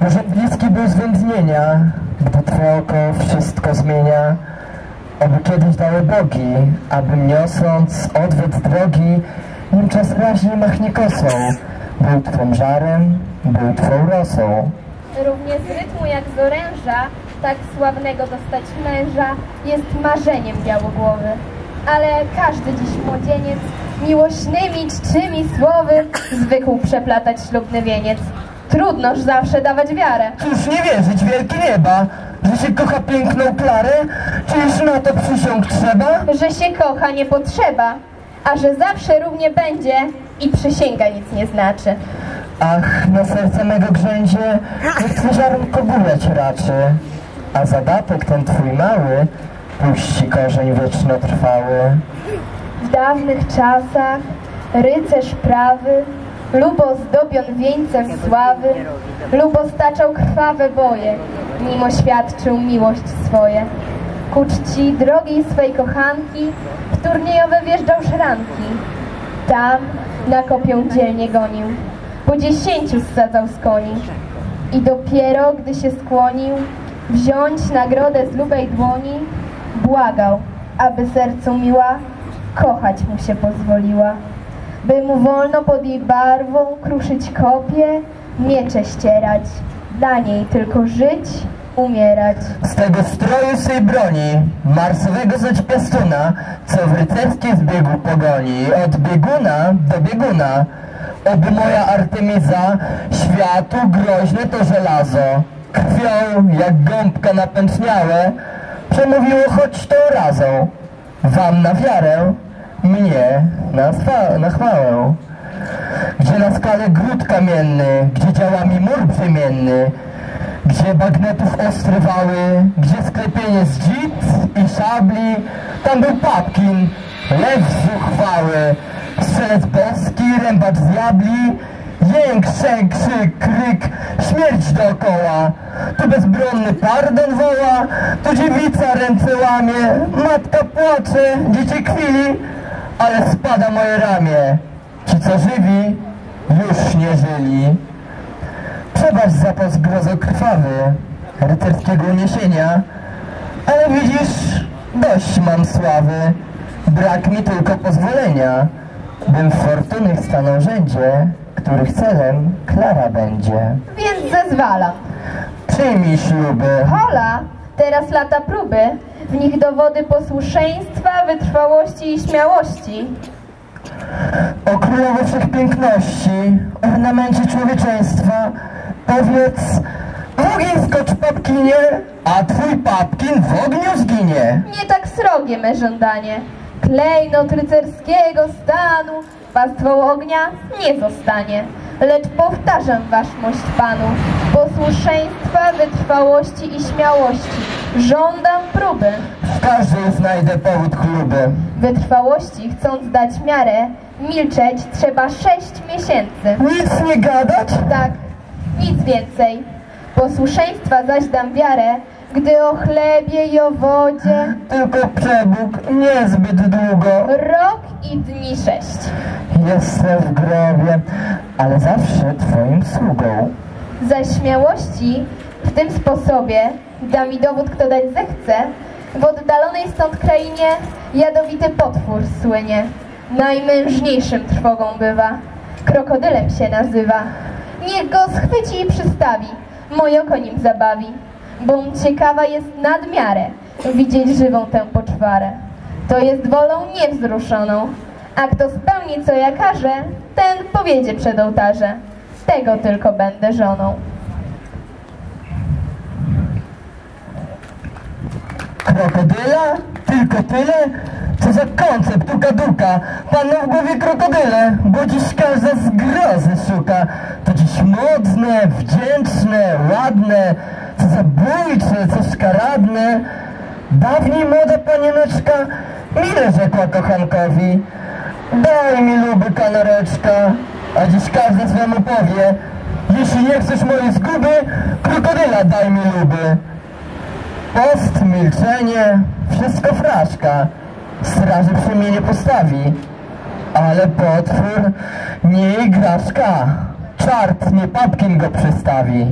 Może bliski był zwędnienia, gdy Twoje oko wszystko zmienia. Oby kiedyś dały bogi, abym niosąc odwet drogi, nim czas raźnie machnie kosą. Był Twym żarem, był Twą rosą. Równie z rytmu jak z oręża, tak sławnego dostać męża jest marzeniem białogłowy. Ale każdy dziś młodzieniec miłośnymi czczymi słowy zwykł przeplatać ślubny wieniec. Trudnoż zawsze dawać wiarę. Cóż nie wierzyć, wielkie nieba, że się kocha piękną Klarę? Czyż na to przysiąg trzeba? że się kocha nie potrzeba, a że zawsze równie będzie i przysięga nic nie znaczy. Ach, na serce mego grzędzie, niech ziarnko bujać raczy, a zadatek ten Twój mały puści korzeń wiecznotrwały. W dawnych czasach rycerz prawy lubo zdobion wieńcem sławy, lubo staczał krwawe boje, nim oświadczył miłość swoje. Ku czci drogiej swej kochanki w turniejowe wjeżdżał szranki. Tam na kopię dzielnie gonił, po dziesięciu ssadzał z koni. I dopiero, gdy się skłonił, wziąć nagrodę z lubej dłoni, błagał, aby sercu miła kochać mu się pozwoliła. By mu wolno pod jej barwą kruszyć kopie, miecze ścierać, dla niej tylko żyć, umierać. Z tego stroju swej broni, marsowego zaś piastuna, co w rycerskiej zbiegu pogoni, od bieguna do bieguna, oby moja Artemiza, światu groźne to żelazo, krwią jak gąbka napęczniałe, przemówiło choć tą razą, wam na wiarę, mnie na, na chwałę. Gdzie na skale gród kamienny, gdzie działami mur brzemienny, gdzie bagnetów ostre wały, gdzie sklepienie z i szabli, tam był papkin, lew zuchwały, strzelec boski, rębacz z diabli, jęk, szęk, krzyk, kryk, śmierć dookoła. Tu bezbronny pardon woła, tu dziewica ręce łamie, matka płacze, dziecię kwili, ale spada moje ramię. Ci, co żywi, już nie żyli. Przebacz za to zgrozo krwawy, rycerskiego uniesienia, ale widzisz, dość mam sławy, brak mi tylko pozwolenia, bym w fortunnych stanął rzędzie, których celem Klara będzie. Więc zezwalam. Przyjmij śluby, Hola, teraz lata próby, w nich dowody posłuszeństwa, wytrwałości i śmiałości. o królowo wszechpiękności, ornamencie człowieczeństwa, powiedz, ogień skocz papkinie, a twój papkin w ogniu zginie. Nie tak srogie me żądanie. Klejnot rycerskiego stanu pastwą ognia nie zostanie. Lecz powtarzam waszmość panu, posłuszeństwa, wytrwałości i śmiałości. Żądam próby. W każdej znajdę powód chluby. Wytrwałości, chcąc dać miarę, milczeć trzeba sześć miesięcy. Nic nie gadać? Tak, nic więcej. Posłuszeństwa zaś dam wiarę, gdy o chlebie i o wodzie Tylko przebóg niezbyt długo. rok i dni sześć. Jestem w grobie, ale zawsze twoim sługą. Za śmiałości w tym sposobie da mi dowód, kto dać zechce. W oddalonej stąd krainie jadowity potwór słynie. Najmężniejszym trwogą bywa. Krokodylem się nazywa. Niech go schwyci i przystawi. Moje oko nim zabawi. Bom ciekawa jest nadmiarę widzieć żywą tę poczwarę. To jest wolą niewzruszoną. A kto spełni, co ja każę, ten powiedzie przed ołtarze. Tego tylko będę żoną. Krokodyla? Tylko tyle? Co za koncept, uka duka. Panu w głowie krokodyle, bo dziś każda zgrozy szuka. To dziś modne, wdzięczne, ładne, co zabójcze, co szkaradne. Dawniej młoda panieneczka mile rzekła kochankowi. Daj mi luby kanoreczka, a dziś każdy swemu powie. Jeśli nie chcesz mojej zguby, krokodyla daj mi luby. Post, milczenie, wszystko fraszka. Straży przy mnie nie postawi. Ale potwór nie igraszka. Czart nie papkiem go przystawi.